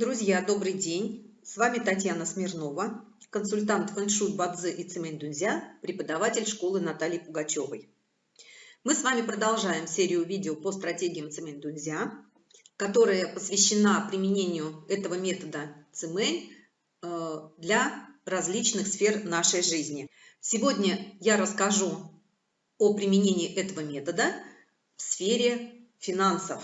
Друзья, добрый день! С вами Татьяна Смирнова, консультант фэншуй Бадзе и Цемень Дунзя, преподаватель школы Натальи Пугачевой. Мы с вами продолжаем серию видео по стратегиям Цемень Дунзя, которая посвящена применению этого метода Цемень э, для различных сфер нашей жизни. Сегодня я расскажу о применении этого метода в сфере финансов.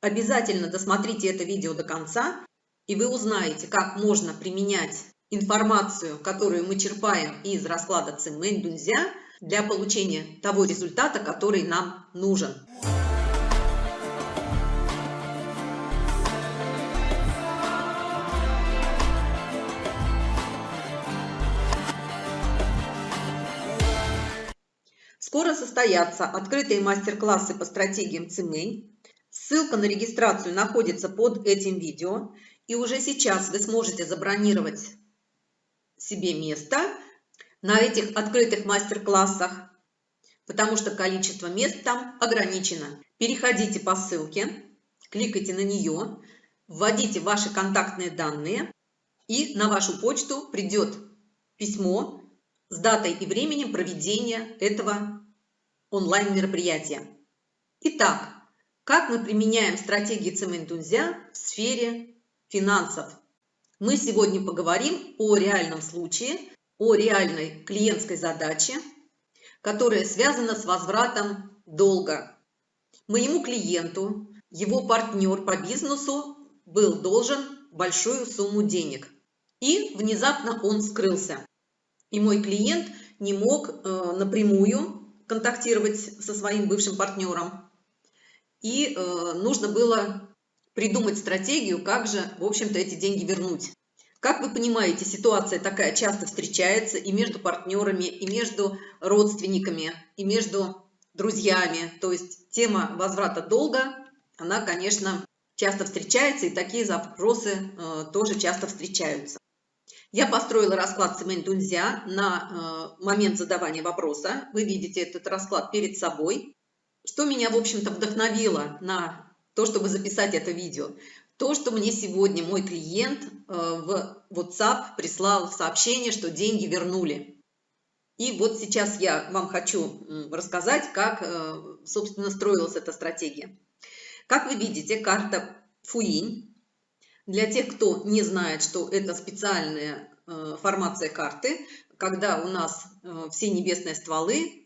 Обязательно досмотрите это видео до конца, и вы узнаете, как можно применять информацию, которую мы черпаем из расклада Цимэнь Дунзя для получения того результата, который нам нужен. Скоро состоятся открытые мастер-классы по стратегиям Цимэнь. Ссылка на регистрацию находится под этим видео. И уже сейчас вы сможете забронировать себе место на этих открытых мастер-классах, потому что количество мест там ограничено. Переходите по ссылке, кликайте на нее, вводите ваши контактные данные, и на вашу почту придет письмо с датой и временем проведения этого онлайн-мероприятия. Итак, как мы применяем стратегии Цементунзя в сфере финансов? Мы сегодня поговорим о реальном случае, о реальной клиентской задаче, которая связана с возвратом долга. Моему клиенту, его партнер по бизнесу был должен большую сумму денег. И внезапно он скрылся. И мой клиент не мог э, напрямую контактировать со своим бывшим партнером и э, нужно было придумать стратегию, как же, в общем-то, эти деньги вернуть. Как вы понимаете, ситуация такая часто встречается и между партнерами, и между родственниками, и между друзьями. То есть тема возврата долга, она, конечно, часто встречается, и такие запросы э, тоже часто встречаются. Я построила расклад Семен Дунзя на э, момент задавания вопроса. Вы видите этот расклад перед собой. Что меня, в общем-то, вдохновило на то, чтобы записать это видео? То, что мне сегодня мой клиент э, в WhatsApp прислал сообщение, что деньги вернули. И вот сейчас я вам хочу рассказать, как, э, собственно, строилась эта стратегия. Как вы видите, карта Фуинь. Для тех, кто не знает, что это специальная э, формация карты, когда у нас все небесные стволы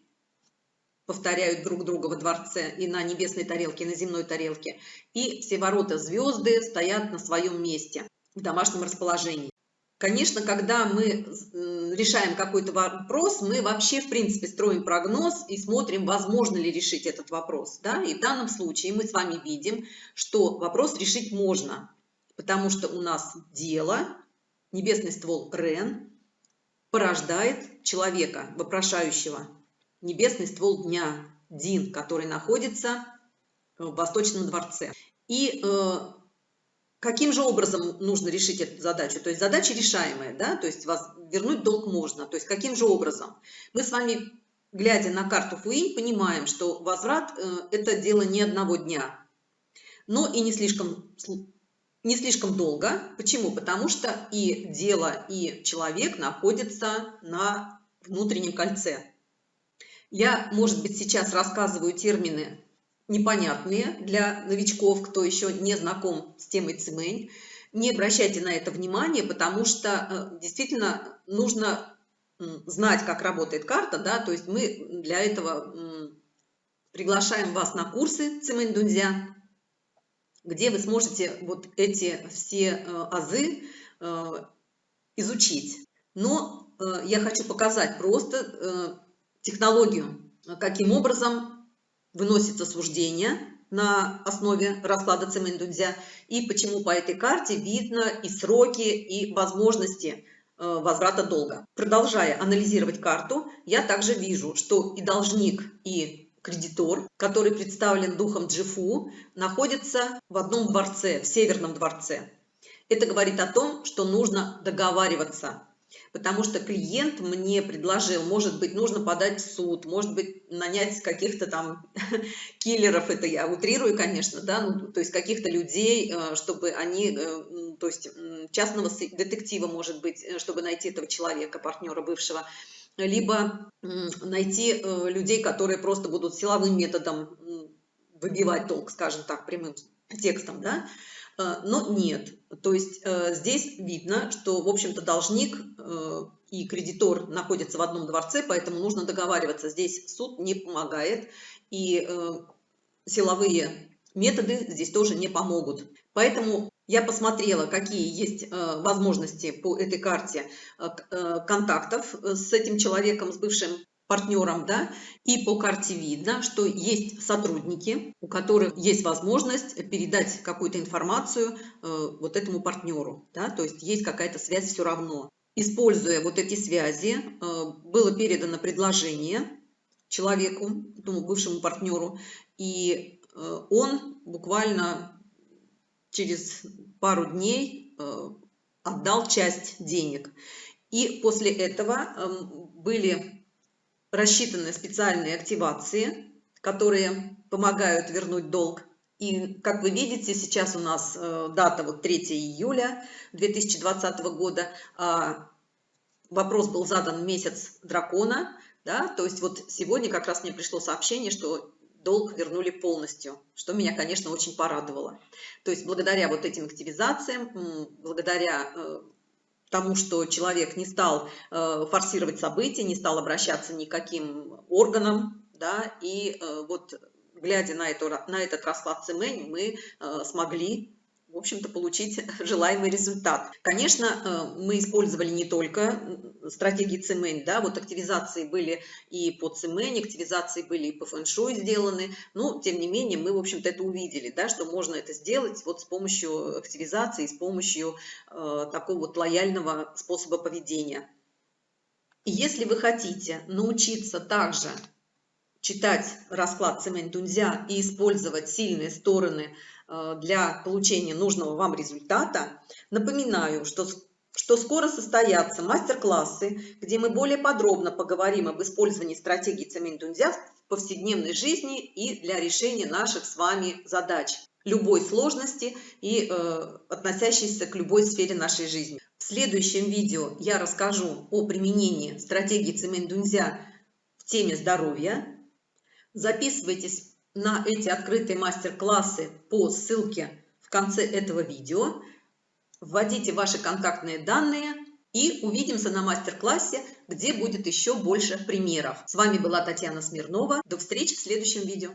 повторяют друг друга во дворце и на небесной тарелке, и на земной тарелке. И все ворота звезды стоят на своем месте в домашнем расположении. Конечно, когда мы решаем какой-то вопрос, мы вообще, в принципе, строим прогноз и смотрим, возможно ли решить этот вопрос. Да? И в данном случае мы с вами видим, что вопрос решить можно, потому что у нас дело, небесный ствол Рен, порождает человека, вопрошающего, небесный ствол дня, Дин, который находится в Восточном дворце. И э, каким же образом нужно решить эту задачу? То есть задача решаемая, да, то есть вас вернуть долг можно. То есть каким же образом? Мы с вами, глядя на карту Фуинь, понимаем, что возврат э, – это дело не одного дня, но и не слишком, не слишком долго. Почему? Потому что и дело, и человек находятся на внутреннем кольце. Я, может быть, сейчас рассказываю термины непонятные для новичков, кто еще не знаком с темой цимэнь. Не обращайте на это внимание, потому что э, действительно нужно знать, как работает карта, да, то есть мы для этого приглашаем вас на курсы цимэнь дунзя, где вы сможете вот эти все э, азы э, изучить. Но я хочу показать просто технологию, каким образом выносится суждение на основе расклада Цемендунзя и почему по этой карте видно и сроки, и возможности э, возврата долга. Продолжая анализировать карту, я также вижу, что и должник, и кредитор, который представлен духом Джифу, находится в одном дворце, в северном дворце. Это говорит о том, что нужно договариваться. Потому что клиент мне предложил, может быть, нужно подать в суд, может быть, нанять каких-то там киллеров, это я утрирую, конечно, да, ну, то есть каких-то людей, э, чтобы они, э, то есть частного детектива, может быть, э, чтобы найти этого человека, партнера бывшего, либо найти людей, которые просто будут силовым методом выбивать толк, скажем так, прямым текстом, да, но нет. То есть э, здесь видно, что, в общем-то, должник э, и кредитор находятся в одном дворце, поэтому нужно договариваться. Здесь суд не помогает, и э, силовые методы здесь тоже не помогут. Поэтому я посмотрела, какие есть возможности по этой карте контактов с этим человеком, с бывшим партнерам, да, и по карте видно, что есть сотрудники, у которых есть возможность передать какую-то информацию э, вот этому партнеру, да, то есть есть какая-то связь все равно. Используя вот эти связи, э, было передано предложение человеку, этому бывшему партнеру, и э, он буквально через пару дней э, отдал часть денег. И после этого э, были рассчитаны специальные активации, которые помогают вернуть долг. И, как вы видите, сейчас у нас э, дата вот 3 июля 2020 года. А вопрос был задан месяц дракона, да, то есть вот сегодня как раз мне пришло сообщение, что долг вернули полностью, что меня, конечно, очень порадовало. То есть благодаря вот этим активизациям, благодаря э, тому, что человек не стал э, форсировать события, не стал обращаться никаким органам, да, и э, вот глядя на, эту, на этот расклад цемень, мы э, смогли в общем-то, получить желаемый результат. Конечно, э, мы использовали не только стратегии цемень, да, вот активизации были и по цемень, активизации были и по фэншуй сделаны, но, тем не менее, мы, в общем-то, это увидели, да, что можно это сделать вот с помощью активизации, с помощью э, такого вот лояльного способа поведения. И если вы хотите научиться также читать расклад цемень дунзя и использовать сильные стороны для получения нужного вам результата, напоминаю, что, что скоро состоятся мастер-классы, где мы более подробно поговорим об использовании стратегии Цемень-Дунзя в повседневной жизни и для решения наших с вами задач любой сложности и э, относящейся к любой сфере нашей жизни. В следующем видео я расскажу о применении стратегии Цемень-Дунзя в теме здоровья. Записывайтесь на эти открытые мастер-классы по ссылке в конце этого видео. Вводите ваши контактные данные и увидимся на мастер-классе, где будет еще больше примеров. С вами была Татьяна Смирнова. До встречи в следующем видео.